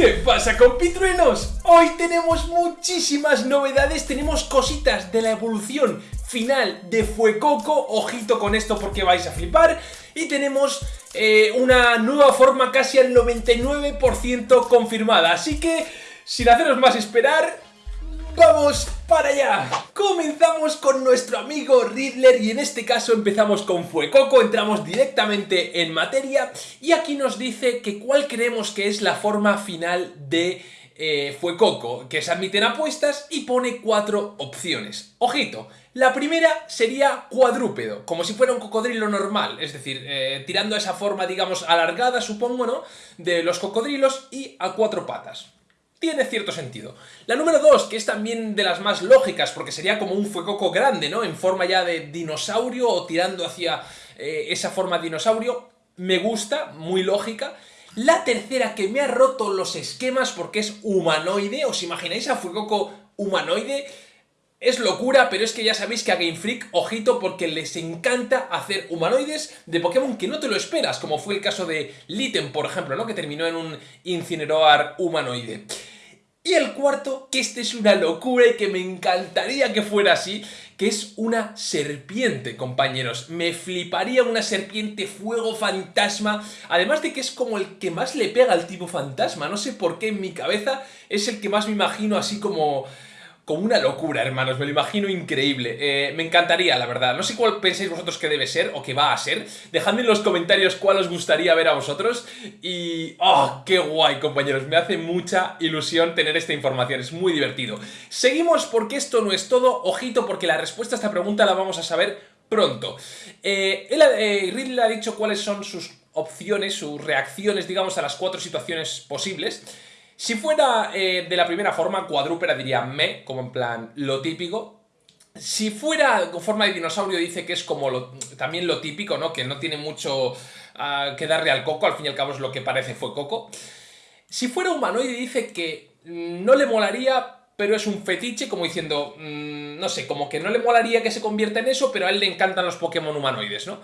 ¿Qué pasa compitruenos? Hoy tenemos muchísimas novedades, tenemos cositas de la evolución final de Fuecoco, ojito con esto porque vais a flipar, y tenemos eh, una nueva forma casi al 99% confirmada, así que sin haceros más esperar, ¡Vamos para allá! Comenzamos con nuestro amigo Riddler y en este caso empezamos con Fuecoco, entramos directamente en materia y aquí nos dice que cuál creemos que es la forma final de eh, Fuecoco, que se admiten apuestas y pone cuatro opciones. Ojito, la primera sería cuadrúpedo, como si fuera un cocodrilo normal, es decir, eh, tirando esa forma, digamos, alargada, supongo, ¿no?, de los cocodrilos y a cuatro patas tiene cierto sentido. La número 2, que es también de las más lógicas, porque sería como un fuecoco grande, ¿no? En forma ya de dinosaurio o tirando hacia eh, esa forma de dinosaurio, me gusta, muy lógica. La tercera, que me ha roto los esquemas porque es humanoide, ¿os imagináis a fuecoco humanoide? Es locura, pero es que ya sabéis que a Game Freak, ojito, porque les encanta hacer humanoides de Pokémon que no te lo esperas, como fue el caso de Litten, por ejemplo, ¿no? Que terminó en un Incineroar humanoide. Y el cuarto, que este es una locura y que me encantaría que fuera así, que es una serpiente, compañeros. Me fliparía una serpiente fuego fantasma, además de que es como el que más le pega al tipo fantasma. No sé por qué en mi cabeza es el que más me imagino así como como una locura, hermanos, me lo imagino increíble. Eh, me encantaría, la verdad. No sé cuál pensáis vosotros que debe ser o que va a ser. Dejadme en los comentarios cuál os gustaría ver a vosotros. Y... ¡Oh, qué guay, compañeros! Me hace mucha ilusión tener esta información, es muy divertido. Seguimos porque esto no es todo. Ojito, porque la respuesta a esta pregunta la vamos a saber pronto. Eh, él, eh, Ridley ha dicho cuáles son sus opciones, sus reacciones, digamos, a las cuatro situaciones posibles. Si fuera eh, de la primera forma, cuadrúpera diría me, como en plan lo típico. Si fuera con forma de dinosaurio dice que es como también lo típico, ¿no? Que no tiene mucho ah, que darle al coco, al fin y al cabo es lo que parece fue coco. Si fuera humanoide dice que no le molaría, pero es un fetiche, como diciendo, mm, no sé, como que no le molaría que se convierta en eso, pero a él le encantan los Pokémon humanoides, ¿no?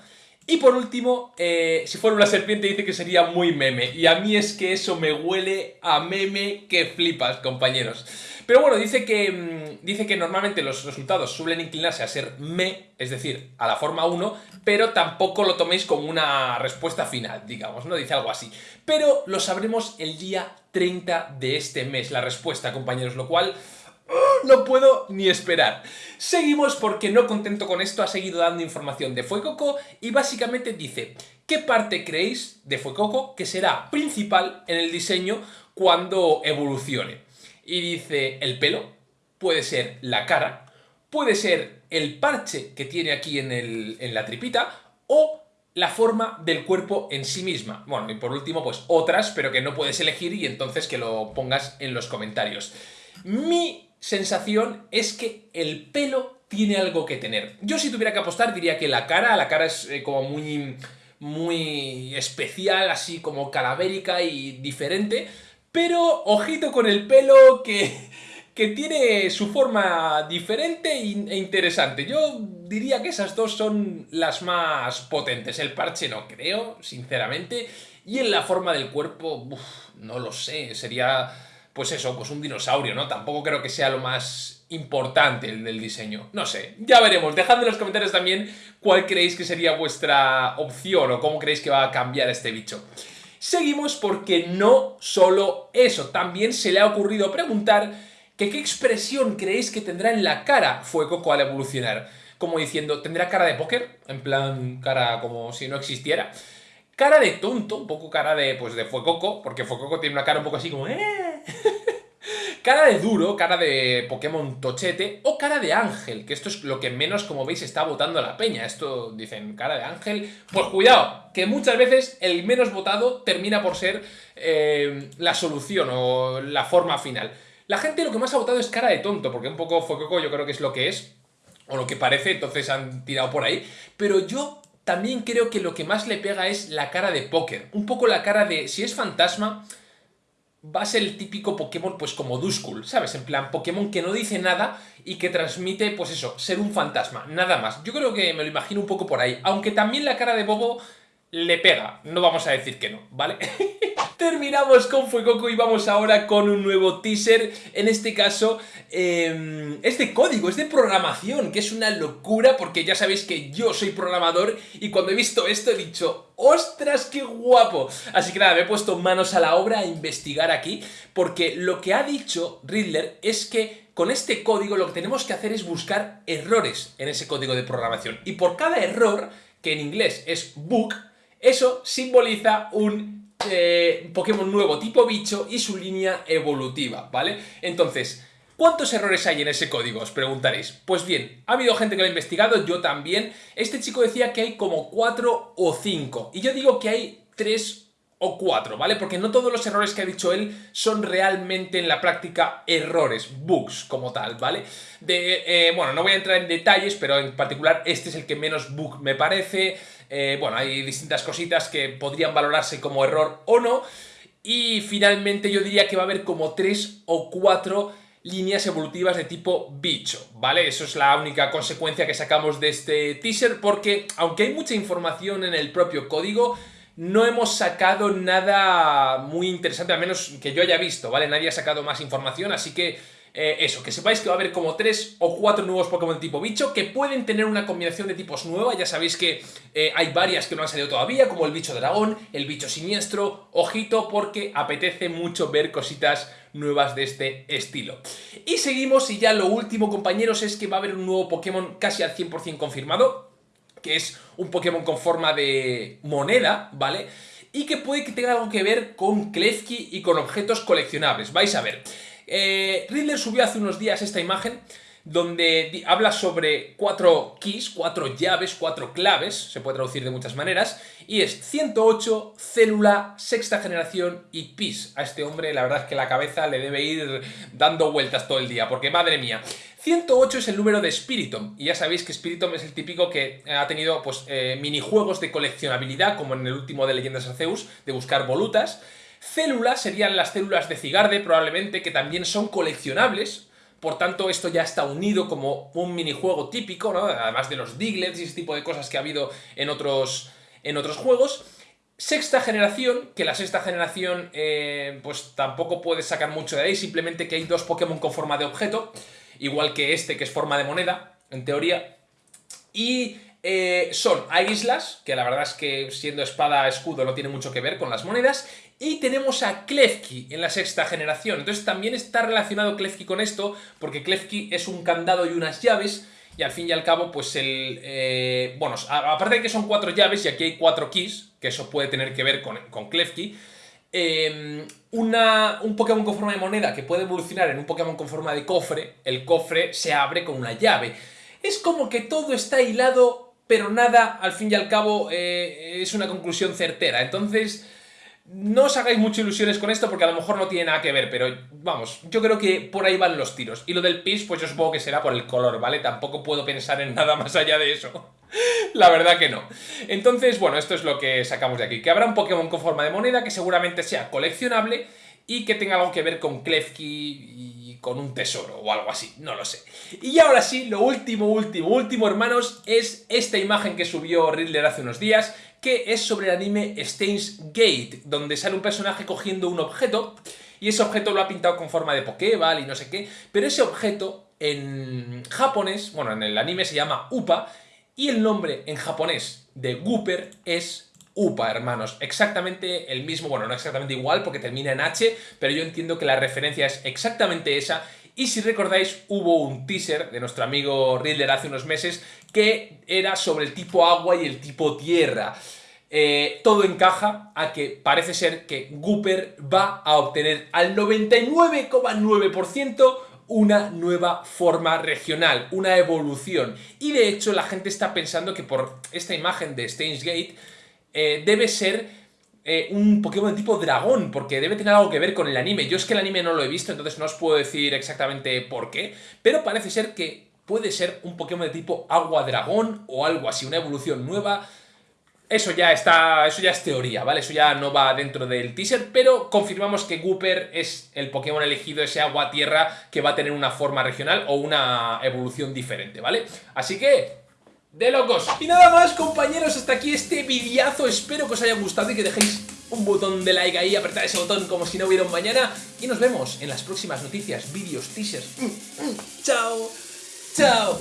Y por último, eh, si fuera una serpiente dice que sería muy meme. Y a mí es que eso me huele a meme que flipas, compañeros. Pero bueno, dice que, mm, dice que normalmente los resultados suelen inclinarse a ser me, es decir, a la forma 1, pero tampoco lo toméis como una respuesta final, digamos, ¿no? Dice algo así. Pero lo sabremos el día 30 de este mes, la respuesta, compañeros, lo cual no puedo ni esperar. Seguimos porque no contento con esto ha seguido dando información de Fuecoco y básicamente dice ¿Qué parte creéis de Fuecoco que será principal en el diseño cuando evolucione? Y dice el pelo, puede ser la cara, puede ser el parche que tiene aquí en, en la tripita o la forma del cuerpo en sí misma. Bueno, y por último, pues otras, pero que no puedes elegir y entonces que lo pongas en los comentarios. Mi sensación es que el pelo tiene algo que tener. Yo si tuviera que apostar diría que la cara, la cara es eh, como muy, muy especial, así como calavérica y diferente, pero ojito con el pelo que, que tiene su forma diferente e interesante. Yo diría que esas dos son las más potentes. El parche no creo, sinceramente, y en la forma del cuerpo, no lo sé, sería pues eso, pues un dinosaurio, ¿no? Tampoco creo que sea lo más importante el del diseño. No sé, ya veremos. Dejadme en los comentarios también cuál creéis que sería vuestra opción o cómo creéis que va a cambiar este bicho. Seguimos porque no solo eso, también se le ha ocurrido preguntar que qué expresión creéis que tendrá en la cara Fuecoco al evolucionar. Como diciendo, ¿tendrá cara de póker? En plan, cara como si no existiera. Cara de tonto, un poco cara de, pues de Fuecoco, porque Fuecoco tiene una cara un poco así como... ¡Eh! cara de duro, cara de Pokémon tochete o cara de ángel, que esto es lo que menos, como veis, está votando la peña. Esto dicen cara de ángel. Pues cuidado, que muchas veces el menos votado termina por ser eh, la solución o la forma final. La gente lo que más ha votado es cara de tonto, porque un poco Fuecoco yo creo que es lo que es, o lo que parece, entonces han tirado por ahí. Pero yo también creo que lo que más le pega es la cara de póker. Un poco la cara de, si es fantasma, va a ser el típico Pokémon pues como Duskull, ¿sabes? En plan, Pokémon que no dice nada y que transmite, pues eso, ser un fantasma, nada más. Yo creo que me lo imagino un poco por ahí. Aunque también la cara de Bobo le pega, no vamos a decir que no, ¿vale? Terminamos con Fuecoco y vamos ahora con un nuevo teaser, en este caso eh, es de código, es de programación, que es una locura porque ya sabéis que yo soy programador y cuando he visto esto he dicho ¡Ostras, qué guapo! Así que nada, me he puesto manos a la obra a investigar aquí porque lo que ha dicho Riddler es que con este código lo que tenemos que hacer es buscar errores en ese código de programación y por cada error, que en inglés es bug, eso simboliza un eh, Pokémon nuevo tipo bicho y su línea evolutiva, ¿vale? Entonces, ¿Cuántos errores hay en ese código? Os preguntaréis. Pues bien, ha habido gente que lo ha investigado, yo también. Este chico decía que hay como 4 o 5. Y yo digo que hay 3 o 4, ¿vale? Porque no todos los errores que ha dicho él son realmente en la práctica errores, bugs como tal, ¿vale? De, eh, bueno, no voy a entrar en detalles, pero en particular este es el que menos bug me parece. Eh, bueno, hay distintas cositas que podrían valorarse como error o no. Y finalmente yo diría que va a haber como 3 o 4 líneas evolutivas de tipo bicho, ¿vale? Eso es la única consecuencia que sacamos de este teaser porque aunque hay mucha información en el propio código, no hemos sacado nada muy interesante, al menos que yo haya visto, ¿vale? Nadie ha sacado más información, así que eh, eso, que sepáis que va a haber como 3 o 4 nuevos Pokémon de tipo bicho que pueden tener una combinación de tipos nueva, ya sabéis que eh, hay varias que no han salido todavía, como el bicho dragón, el bicho siniestro, ojito porque apetece mucho ver cositas nuevas de este estilo. Y seguimos y ya lo último compañeros es que va a haber un nuevo Pokémon casi al 100% confirmado, que es un Pokémon con forma de moneda, ¿vale? Y que puede que tenga algo que ver con Klefki y con objetos coleccionables. Vais a ver. Eh, Riddler subió hace unos días esta imagen donde habla sobre cuatro keys, cuatro llaves, cuatro claves, se puede traducir de muchas maneras, y es 108, célula, sexta generación y PIS. A este hombre la verdad es que la cabeza le debe ir dando vueltas todo el día, porque madre mía. 108 es el número de Spiritomb, y ya sabéis que Spiritomb es el típico que ha tenido pues, eh, minijuegos de coleccionabilidad, como en el último de Leyendas Arceus, de buscar volutas. Células serían las células de Cigarde, probablemente, que también son coleccionables, por tanto, esto ya está unido como un minijuego típico, ¿no? Además de los Diglets y ese tipo de cosas que ha habido en otros, en otros juegos. Sexta generación, que la sexta generación eh, pues tampoco puedes sacar mucho de ahí, simplemente que hay dos Pokémon con forma de objeto, igual que este que es forma de moneda, en teoría. Y eh, son islas, que la verdad es que siendo espada escudo no tiene mucho que ver con las monedas, y tenemos a Klefki en la sexta generación. Entonces también está relacionado Klefki con esto, porque Klefki es un candado y unas llaves, y al fin y al cabo, pues el... Eh, bueno, aparte de que son cuatro llaves y aquí hay cuatro keys, que eso puede tener que ver con, con Klefki, em, una, un Pokémon con forma de moneda que puede evolucionar en un Pokémon con forma de cofre, el cofre se abre con una llave. Es como que todo está hilado, pero nada, al fin y al cabo, eh, es una conclusión certera. Entonces, no os hagáis muchas ilusiones con esto porque a lo mejor no tiene nada que ver, pero vamos, yo creo que por ahí van los tiros. Y lo del pis, pues yo supongo que será por el color, ¿vale? Tampoco puedo pensar en nada más allá de eso. La verdad que no. Entonces, bueno, esto es lo que sacamos de aquí. Que habrá un Pokémon con forma de moneda que seguramente sea coleccionable y que tenga algo que ver con Klefki y con un tesoro o algo así, no lo sé. Y ahora sí, lo último, último, último, hermanos, es esta imagen que subió Riddler hace unos días, que es sobre el anime Steins Gate, donde sale un personaje cogiendo un objeto y ese objeto lo ha pintado con forma de Pokéball y no sé qué, pero ese objeto en japonés, bueno, en el anime se llama Upa y el nombre en japonés de Gooper es UPA, hermanos. Exactamente el mismo, bueno, no exactamente igual porque termina en H, pero yo entiendo que la referencia es exactamente esa y si recordáis, hubo un teaser de nuestro amigo Riddler hace unos meses que era sobre el tipo agua y el tipo tierra. Eh, todo encaja a que parece ser que Gooper va a obtener al 99,9% una nueva forma regional, una evolución. Y de hecho la gente está pensando que por esta imagen de Steins Gate eh, debe ser eh, un Pokémon de tipo dragón, porque debe tener algo que ver con el anime. Yo es que el anime no lo he visto, entonces no os puedo decir exactamente por qué, pero parece ser que puede ser un Pokémon de tipo agua dragón o algo así, una evolución nueva. Eso ya está, eso ya es teoría, ¿vale? Eso ya no va dentro del teaser, pero confirmamos que Gooper es el Pokémon elegido, ese agua-tierra, que va a tener una forma regional o una evolución diferente, ¿vale? Así que, de locos. Y nada más, compañeros, hasta aquí este videazo. Espero que os haya gustado y que dejéis un botón de like ahí, apretad ese botón como si no hubiera un mañana. Y nos vemos en las próximas noticias, vídeos, teasers. Mm, mm. Chao, chao.